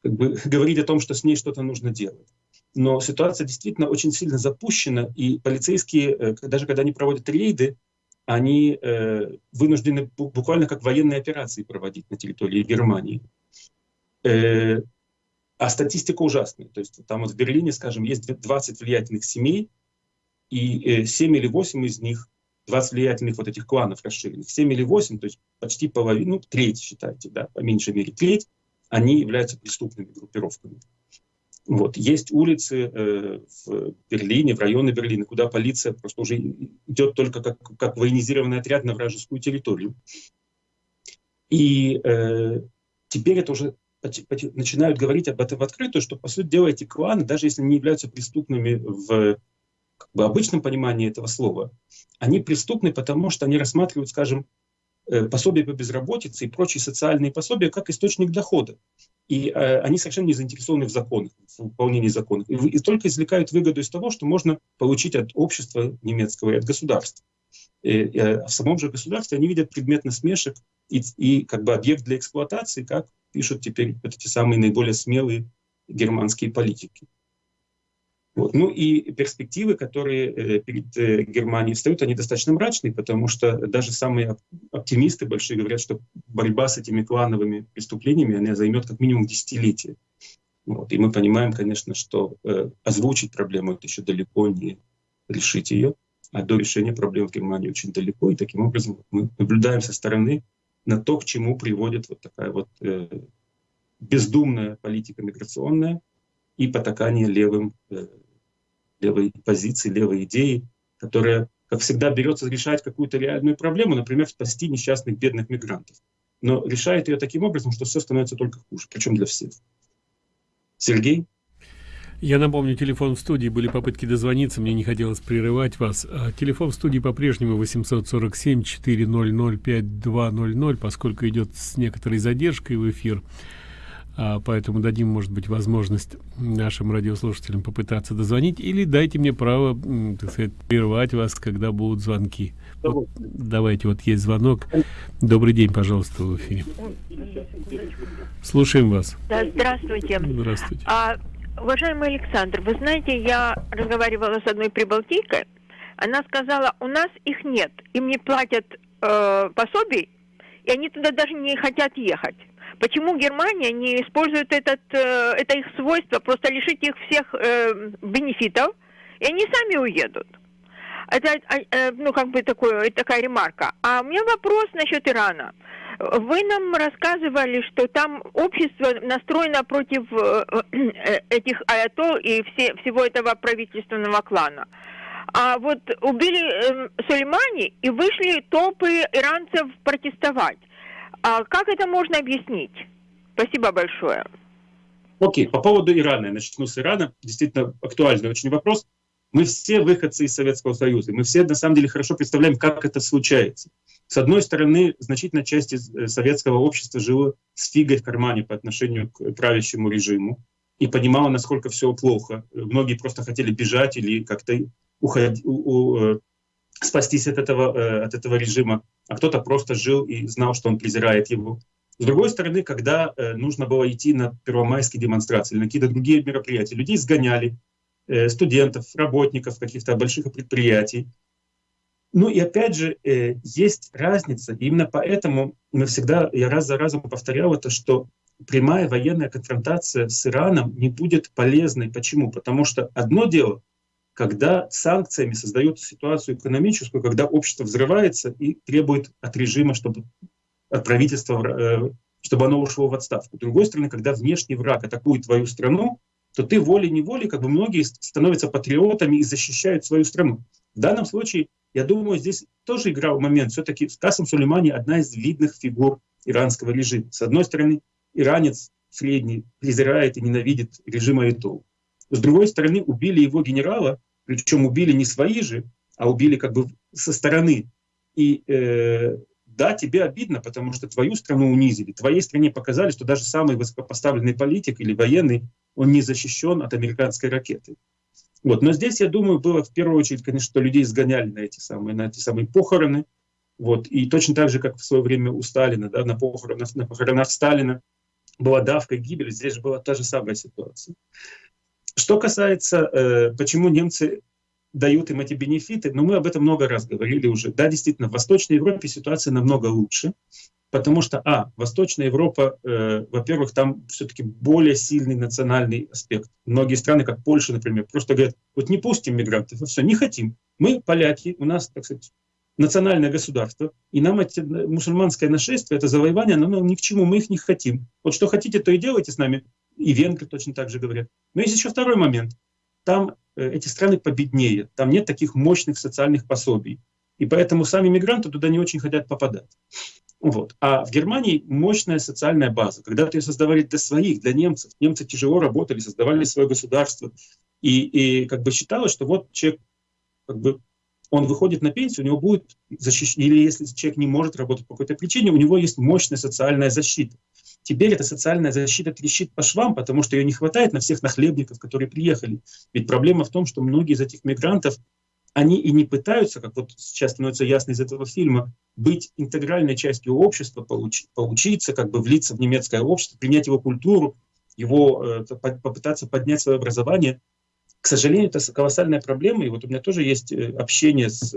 как бы, говорить о том, что с ней что-то нужно делать но ситуация действительно очень сильно запущена, и полицейские, э, даже когда они проводят рейды, они э, вынуждены буквально как военные операции проводить на территории Германии. Э, а статистика ужасная. То есть там вот в Берлине, скажем, есть 20 влиятельных семей, и 7 или 8 из них, 20 влиятельных вот этих кланов расширенных, 7 или 8, то есть почти половину, ну, треть считайте, да, по меньшей мере треть, они являются преступными группировками. Вот. Есть улицы э, в Берлине, в районе Берлина, куда полиция просто уже идет только как, как военизированный отряд на вражескую территорию. И э, теперь это уже начинают говорить об этом в открытую, что, по сути дела, эти кланы, даже если не являются преступными в как бы, обычном понимании этого слова, они преступны, потому что они рассматривают, скажем, пособия по безработице и прочие социальные пособия как источник дохода и э, они совершенно не заинтересованы в законах, в выполнении законов, и, только извлекают выгоду из того, что можно получить от общества немецкого и от государства. И, а в самом же государстве они видят предмет насмешек и, и как бы объект для эксплуатации, как пишут теперь вот эти самые наиболее смелые германские политики. Вот. Ну и перспективы, которые э, перед э, Германией встают, они достаточно мрачные, потому что даже самые оптимисты большие говорят, что борьба с этими клановыми преступлениями она займет как минимум десятилетие. Вот. И мы понимаем, конечно, что э, озвучить проблему это еще далеко не решить ее, а до решения проблем в Германии очень далеко. И таким образом мы наблюдаем со стороны на то, к чему приводит вот такая вот э, бездумная политика миграционная и потакание левым э, левой позиции, левой идеи, которая, как всегда, берется решать какую-то реальную проблему, например, спасти несчастных бедных мигрантов. Но решает ее таким образом, что все становится только хуже, причем для всех. Сергей? Я напомню, телефон в студии, были попытки дозвониться, мне не хотелось прерывать вас. А телефон в студии по-прежнему 847-400-5200, поскольку идет с некоторой задержкой в эфир поэтому дадим может быть возможность нашим радиослушателям попытаться дозвонить или дайте мне право так сказать прервать вас когда будут звонки. Вот, давайте вот есть звонок. Добрый день пожалуйста в эфире. Слушаем вас. Да, здравствуйте. Здравствуйте. А, уважаемый александр вы знаете я разговаривала с одной прибалтийкой. Она сказала у нас их нет им не платят э, пособий и они туда даже не хотят ехать Почему Германия не использует этот, э, это их свойство, просто лишить их всех э, бенефитов, и они сами уедут? Это, а, э, ну, как бы такое, такая ремарка. А у меня вопрос насчет Ирана. Вы нам рассказывали, что там общество настроено против этих аятол и все, всего этого правительственного клана. А вот убили э, Сулеймани и вышли толпы иранцев протестовать. А как это можно объяснить? Спасибо большое. Окей, по поводу Ирана, я начну с Ирана. Действительно актуальный очень вопрос. Мы все выходцы из Советского Союза. Мы все на самом деле хорошо представляем, как это случается. С одной стороны, значительная часть э, советского общества жила с фигой в кармане по отношению к правящему режиму и понимала, насколько все плохо. Многие просто хотели бежать или как-то уходить, спастись от этого, э, от этого режима, а кто-то просто жил и знал, что он презирает его. С другой стороны, когда нужно было идти на первомайские демонстрации или на какие-то другие мероприятия, людей сгоняли, студентов, работников каких-то больших предприятий, ну и опять же, э, есть разница. И именно поэтому мы всегда, я раз за разом повторял это, что прямая военная конфронтация с Ираном не будет полезной. Почему? Потому что одно дело, когда санкциями создают ситуацию экономическую, когда общество взрывается и требует от режима, чтобы от правительства, э, чтобы оно ушло в отставку. С другой стороны, когда внешний враг атакует твою страну, то ты волей-неволей, как бы многие становятся патриотами и защищают свою страну. В данном случае я думаю, здесь тоже играл момент. Все-таки Касым Сулеймани одна из видных фигур иранского режима. С одной стороны, иранец средний презирает и ненавидит режим Айтол. С другой стороны, убили его генерала, причем убили не свои же, а убили как бы со стороны. И э, да, тебе обидно, потому что твою страну унизили. Твоей стране показали, что даже самый высокопоставленный политик или военный, он не защищен от американской ракеты. Вот. Но здесь, я думаю, было в первую очередь, конечно, что людей сгоняли на эти самые, на эти самые похороны. Вот. И точно так же, как в свое время у Сталина, да, на, похоронах, на похоронах Сталина была давка и гибель, здесь же была та же самая ситуация. Что касается, э, почему немцы дают им эти бенефиты, ну, мы об этом много раз говорили уже. Да, действительно, в Восточной Европе ситуация намного лучше потому что, а, Восточная Европа, э, во-первых, там все-таки более сильный национальный аспект. Многие страны, как Польша, например, просто говорят, вот не пустим мигрантов, все, не хотим. Мы, поляки, у нас, так сказать, национальное государство, и нам эти, мусульманское нашествие, это завоевание, оно нам ни к чему, мы их не хотим. Вот что хотите, то и делайте с нами. И венгры точно так же говорят. Но есть еще второй момент. Там э, эти страны победнее, там нет таких мощных социальных пособий. И поэтому сами мигранты туда не очень хотят попадать. Вот. А в Германии мощная социальная база. Когда-то ее создавали для своих, для немцев. Немцы тяжело работали, создавали свое государство. И, и как бы считалось, что вот человек, как бы, он выходит на пенсию, у него будет защищен, или если человек не может работать по какой-то причине, у него есть мощная социальная защита. Теперь эта социальная защита трещит по швам, потому что ее не хватает на всех нахлебников, которые приехали. Ведь проблема в том, что многие из этих мигрантов они и не пытаются, как вот сейчас становится ясно из этого фильма, быть интегральной частью общества, получ, поучиться, как бы влиться в немецкое общество, принять его культуру, его, э, попытаться поднять свое образование. К сожалению, это колоссальная проблема. И вот у меня тоже есть э, общение с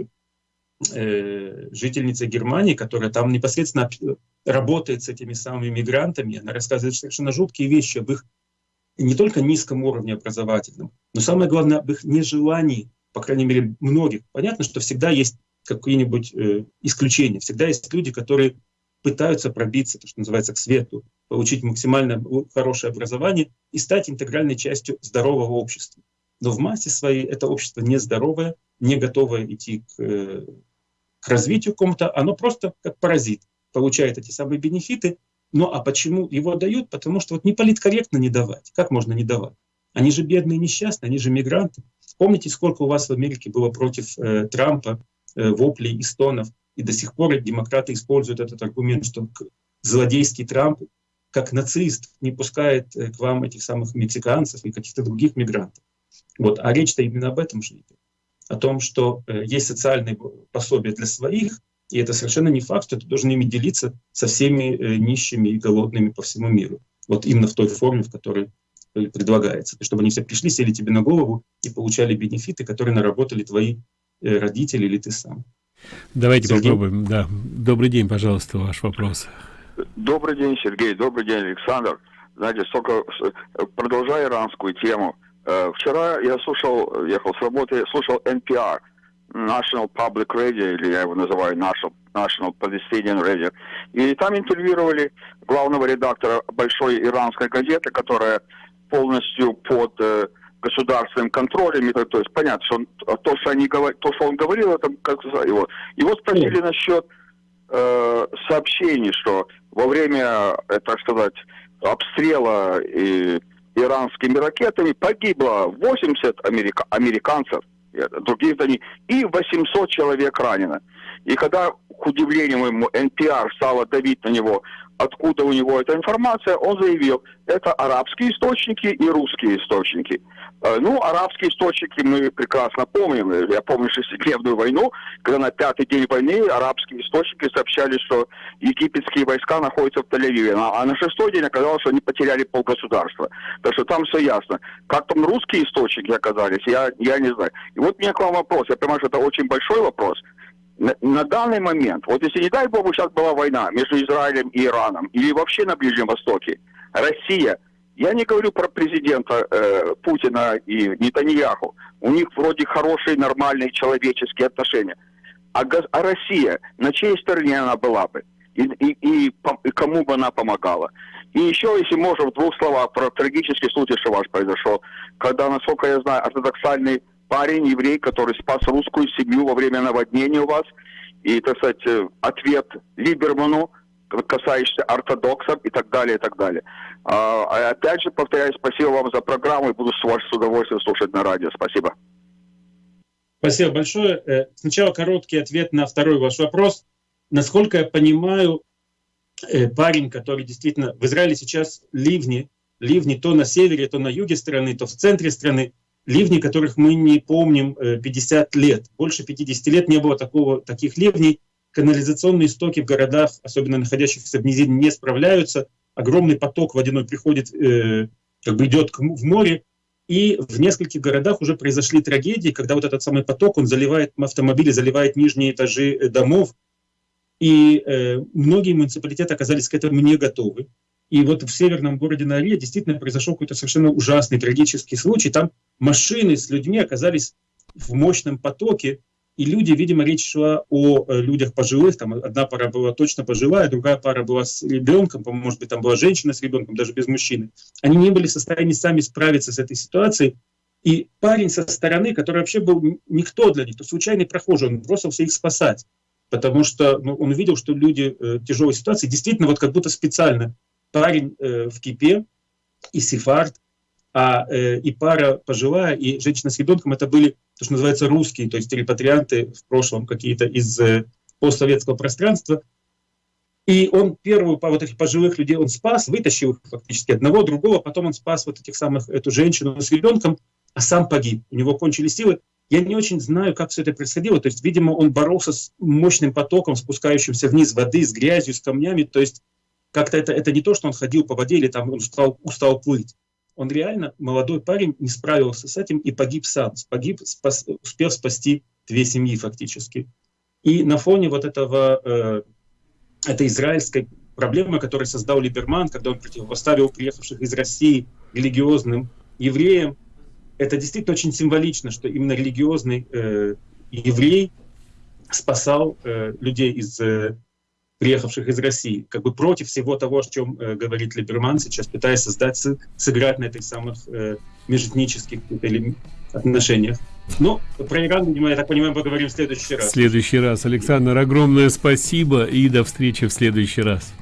э, жительницей Германии, которая там непосредственно работает с этими самыми мигрантами. Она рассказывает совершенно жуткие вещи об их не только низком уровне образовательном, но самое главное об их нежелании по крайней мере, многих, понятно, что всегда есть какие-нибудь э, исключения. Всегда есть люди, которые пытаются пробиться, то, что называется, к свету, получить максимально хорошее образование и стать интегральной частью здорового общества. Но в массе своей это общество нездоровое, не готовое идти к, э, к развитию какому-то, оно просто как паразит получает эти самые бенефиты. Ну а почему его дают? Потому что вот не политкорректно не давать. Как можно не давать? Они же бедные, несчастные, они же мигранты. Помните, сколько у вас в Америке было против э, Трампа э, воплей и стонов? И до сих пор демократы используют этот аргумент, что злодейский Трамп, как нацист, не пускает э, к вам этих самых мексиканцев и каких-то других мигрантов. Вот. А речь-то именно об этом же идет. О том, что э, есть социальные пособия для своих, и это совершенно не факт, что ты должен ими делиться со всеми э, нищими и голодными по всему миру. Вот именно в той форме, в которой предлагается, чтобы они все пришли, сели тебе на голову и получали бенефиты, которые наработали твои э, родители или ты сам. Давайте Сергей? попробуем. Да. Добрый день, пожалуйста, ваш вопрос. Добрый день, Сергей. Добрый день, Александр. Знаете, столько продолжая иранскую тему. Э, вчера я слушал, ехал с работы, слушал NPR, National Public Radio, или я его называю National, National Palestinian Radio. И там интервьюировали главного редактора большой иранской газеты, которая полностью под э, государственным контролем. То, то есть понятно, что он, то, что они то, что он говорил, это как его. Его спросили насчет э, сообщений, что во время, э, так сказать, обстрела и, иранскими ракетами погибло 80 америка, американцев, других зданий, и 800 человек ранено. И когда, к удивлению моему, NPR стала давить на него, откуда у него эта информация, он заявил, это арабские источники и русские источники. Э, ну, арабские источники мы прекрасно помним. Я помню шестидневную войну, когда на пятый день войны арабские источники сообщали, что египетские войска находятся в Тель-Авиве. А на шестой день оказалось, что они потеряли полгосударства. Так что там все ясно. Как там русские источники оказались, я, я не знаю. И вот у меня к вам вопрос. Я понимаю, что это очень большой вопрос. На, на данный момент, вот если, не дай бог, сейчас была война между Израилем и Ираном, или вообще на Ближнем Востоке, Россия – я не говорю про президента э, Путина и Нетаньяху. У них вроде хорошие, нормальные человеческие отношения. А, а Россия, на чьей стороне она была бы? И, и, и, и кому бы она помогала? И еще, если можно, в двух словах про трагический случай, что ваш произошел. Когда, насколько я знаю, ортодоксальный парень, еврей, который спас русскую семью во время наводнения у вас. И, так сказать, э, ответ Либерману, касающийся ортодоксов и так далее, и так далее. А, а опять же, повторяю, спасибо вам за программу и буду с вас с удовольствием слушать на радио. Спасибо. Спасибо большое. Э, сначала короткий ответ на второй ваш вопрос. Насколько я понимаю, э, парень, который действительно... В Израиле сейчас ливни, ливни то на севере, то на юге страны, то в центре страны, ливни, которых мы не помним 50 э, лет. Больше 50 лет не было такого, таких ливней. Канализационные стоки в городах, особенно находящихся в низине, не справляются огромный поток водяной приходит, э, как бы идет в море, и в нескольких городах уже произошли трагедии, когда вот этот самый поток, он заливает автомобили, заливает нижние этажи э, домов, и э, многие муниципалитеты оказались к этому не готовы. И вот в северном городе Наре действительно произошел какой-то совершенно ужасный, трагический случай. Там машины с людьми оказались в мощном потоке, и люди, видимо, речь шла о э, людях пожилых, там одна пара была точно пожилая, другая пара была с ребенком, может быть, там была женщина с ребенком, даже без мужчины. Они не были в состоянии сами справиться с этой ситуацией. И парень со стороны, который вообще был никто для них, то случайный прохожий, он бросился их спасать. Потому что ну, он увидел, что люди э, в тяжелой ситуации, действительно, вот как будто специально парень э, в кипе и сефард, а э, и пара пожилая, и женщина с ребенком, это были, то, что называется, русские, то есть репатрианты в прошлом какие-то из э, постсоветского пространства. И он первую по вот этих пожилых людей он спас, вытащил их фактически одного, другого, потом он спас вот этих самых, эту женщину с ребенком, а сам погиб. У него кончились силы. Я не очень знаю, как все это происходило. То есть, видимо, он боролся с мощным потоком, спускающимся вниз воды, с грязью, с камнями. То есть, как-то это, это не то, что он ходил по воде или там он устал, устал плыть он реально, молодой парень, не справился с этим и погиб сам. Погиб, спас, успел спасти две семьи фактически. И на фоне вот этого, э, этой израильской проблемы, которую создал Либерман, когда он противопоставил приехавших из России религиозным евреям, это действительно очень символично, что именно религиозный э, еврей спасал э, людей из э, приехавших из России, как бы против всего того, о чем э, говорит Либерман сейчас, пытаясь создать, сыграть на этих самых э, межэтнических отношениях. Но ну, про Иран, я так понимаю, поговорим в следующий раз. В следующий раз. Александр, огромное спасибо и до встречи в следующий раз.